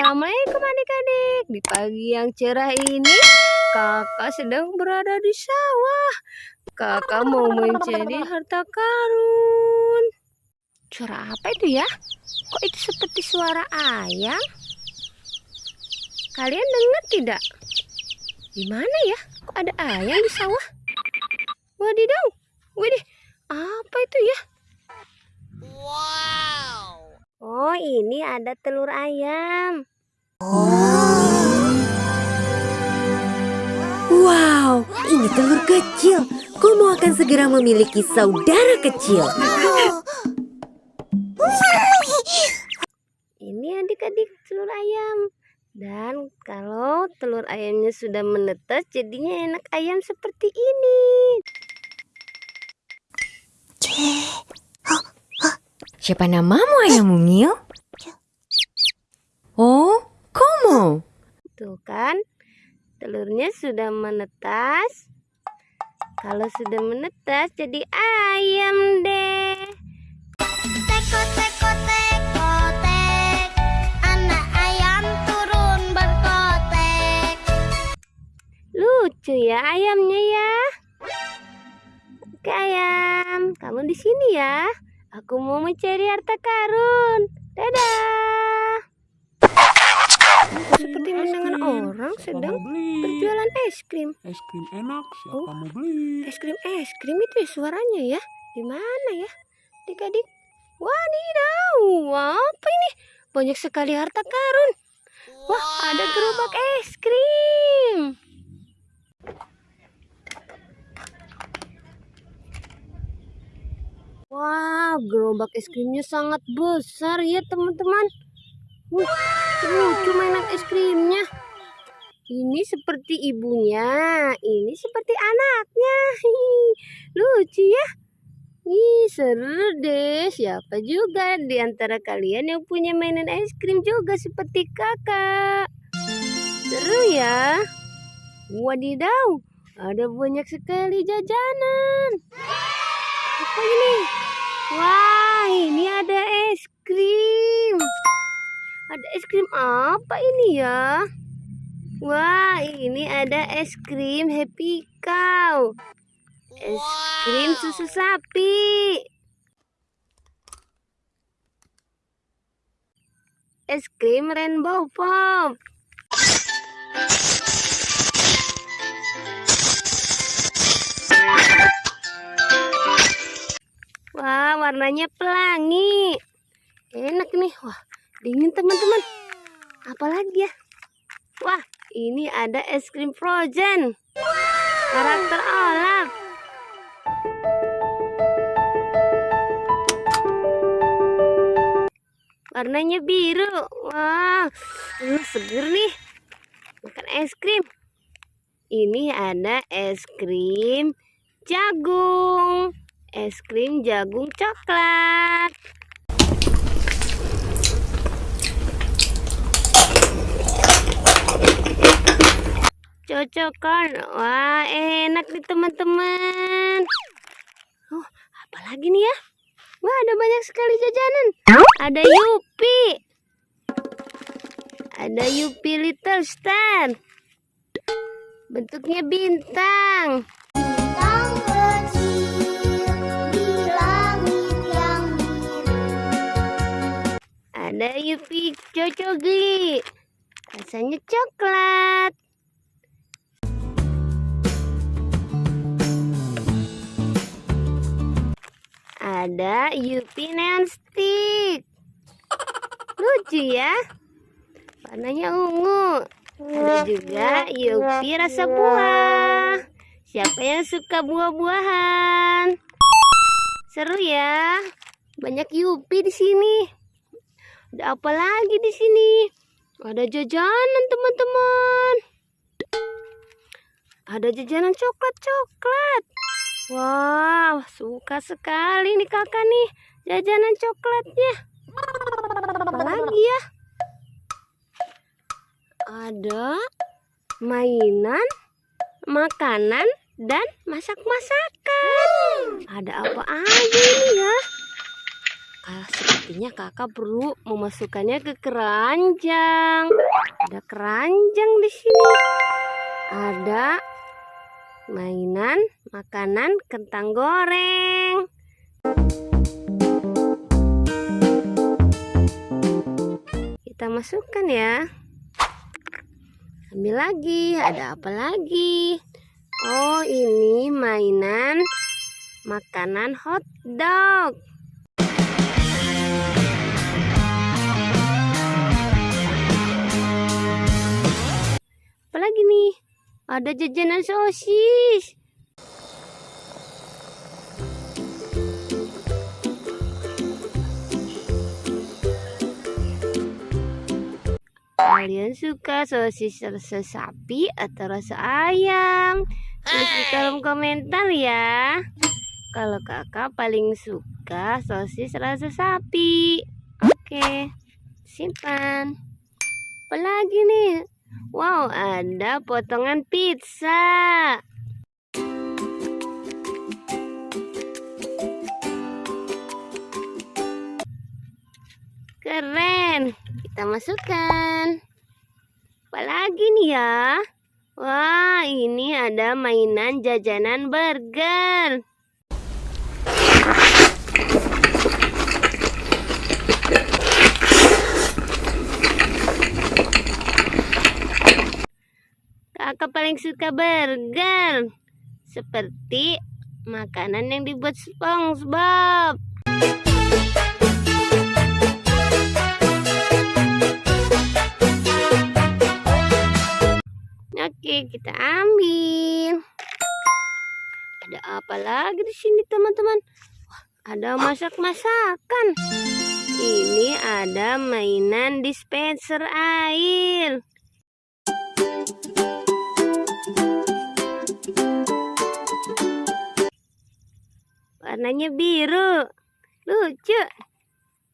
Assalamualaikum adik-adik Di pagi yang cerah ini Kakak sedang berada di sawah Kakak mau mencari harta karun Suara apa itu ya? Kok itu seperti suara ayam? Kalian dengar tidak? Di mana ya? Kok ada ayam di sawah? Wadidaw, widih, apa itu ya? Wow. Oh, ini ada telur ayam. Wow, ini telur kecil. Komo akan segera memiliki saudara kecil. Ini adik-adik telur ayam. Dan kalau telur ayamnya sudah menetas, jadinya enak ayam seperti ini. Siapa namamu ayam mungil? Oh, Komo. Tuh kan, telurnya sudah menetas. Kalau sudah menetas, jadi ayam deh. Teko teko teko tek. Anak ayam turun berkotek. Lucu ya ayamnya ya. Oke ayam, kamu di sini ya. Aku mau mencari harta karun. Dadah. Seperti mendengar orang sedang beli? berjualan es krim. Es krim enak, siapa Oh. mau beli? Es krim es krim itu ya suaranya ya. Di mana ya? Adik-adik. Wadidaw, apa ini? Banyak sekali harta karun. Wah, ada gerobak es krim. Wah, gerobak es krimnya sangat besar ya teman-teman. Wah, lucu mainan es krimnya. Ini seperti ibunya, ini seperti anaknya. Hihi, lucu ya. Ih, seru deh. Siapa juga di antara kalian yang punya mainan es krim juga seperti kakak? Seru ya. Wadidaw, ada banyak sekali jajanan. Apa ini? Wah, ini ada es krim. Ada es krim apa ini ya? Wah, ini ada es krim Happy Cow. Es krim susu sapi. Es krim Rainbow Pop. Wah, warnanya pelangi. Enak nih. Wah, dingin teman-teman. Apalagi ya? Wah, ini ada es krim frozen. Karakter Olaf. Warnanya biru. Wah, uh, seger nih. Makan es krim. Ini ada es krim jagung. Es krim jagung coklat. Cocokkan. Wah, enak nih teman-teman. Oh, apalagi nih ya? Wah, ada banyak sekali jajanan. Ada Yupi. Ada Yupi Little Star. Bentuknya. Bintang Cocogli. Rasanya coklat. Ada Yupi Neon Stick. Lucu ya. Warnanya ungu. Ada juga Yupi rasa buah. Siapa yang suka buah-buahan? Seru ya. Banyak Yupi di sini. Ada apa lagi di sini? Ada jajanan teman-teman. Ada jajanan coklat-coklat. Wow, suka sekali nih kakak nih jajanan coklatnya. Apa lagi ya? Ada mainan, makanan, dan masak-masakan. Ada apa aja ini ya? Kak, sepertinya kakak perlu memasukkannya ke keranjang. Ada keranjang di sini. Ada mainan, makanan, kentang goreng. Kita masukkan ya. Ambil lagi, ada apa lagi? Oh, ini mainan makanan hot dog. Ada jajanan sosis. Kalian suka sosis rasa sapi atau rasa ayam? Tulis di kolom komentar ya. Kalau kakak paling suka sosis rasa sapi. Oke, simpan. Apalagi nih? Wow, ada potongan pizza. Keren. Kita masukkan. Apalagi nih ya? Wah, ini ada mainan jajanan burger. Kakak paling suka burger. Seperti makanan yang dibuat SpongeBob. Oke, kita ambil. Ada apa lagi di sini, teman-teman? Ada masak-masakan. Ini ada mainan dispenser air. Warnanya biru. Lucu.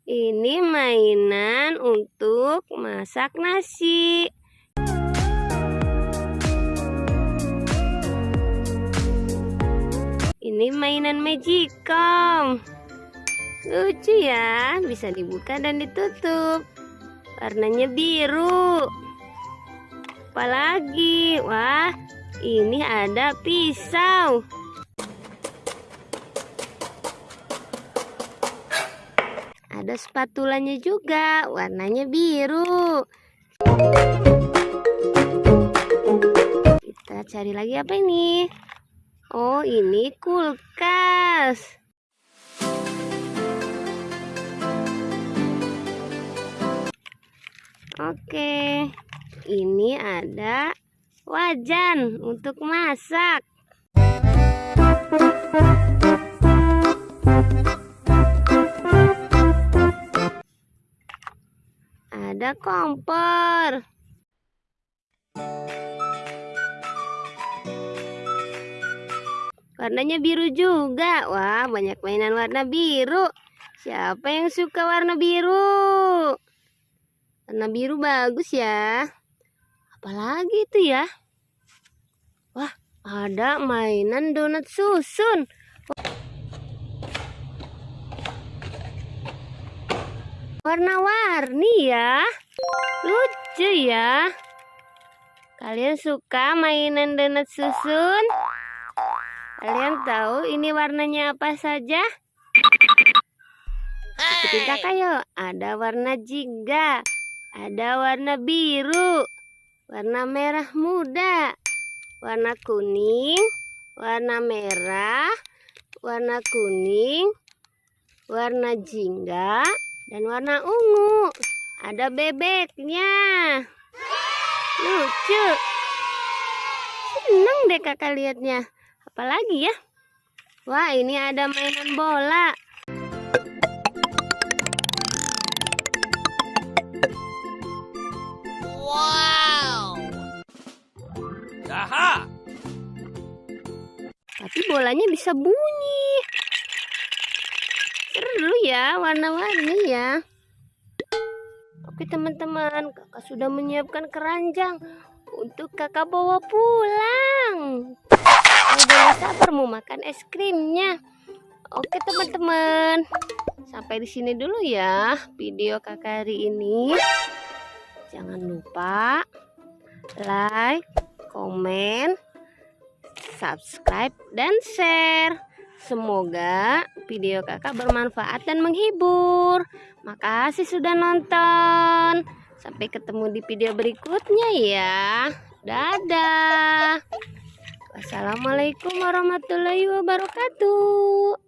Ini mainan untuk masak nasi. Ini mainan Magicom. Lucu ya, bisa dibuka dan ditutup. Warnanya biru. Apalagi? Wah, ini ada pisau. Ada spatulanya juga, warnanya biru. Kita cari lagi apa ini? Oh, ini kulkas. Oke, ini ada wajan untuk masak. Ada kompor. Warnanya biru juga. Wah, banyak mainan warna biru. Siapa yang suka warna biru? Warna biru bagus ya. Apalagi itu ya? Wah, ada mainan donat susun. Warna-warni ya. Lucu ya. Kalian suka mainan donat susun? Kalian tahu ini warnanya apa saja? Ikutin kakak yuk. Ada warna jingga, ada warna biru, warna merah muda, warna kuning, warna merah, warna kuning, warna jingga, dan warna ungu. Ada bebeknya. Lucu. Seneng deh kakak liatnya. Apalagi ya? Wah, ini ada mainan bola. Bolanya bisa bunyi. Seru ya, warna-warni ya. Oke teman-teman, kakak sudah menyiapkan keranjang untuk kakak bawa pulang. Udah sabar mau makan es krimnya. Oke teman-teman. Sampai di sini dulu ya video kakak hari ini. Jangan lupa like, komen, subscribe, dan share. Semoga video kakak bermanfaat dan menghibur. Makasih sudah nonton. Sampai ketemu di video berikutnya ya. Dadah. Wassalamualaikum warahmatullahi wabarakatuh.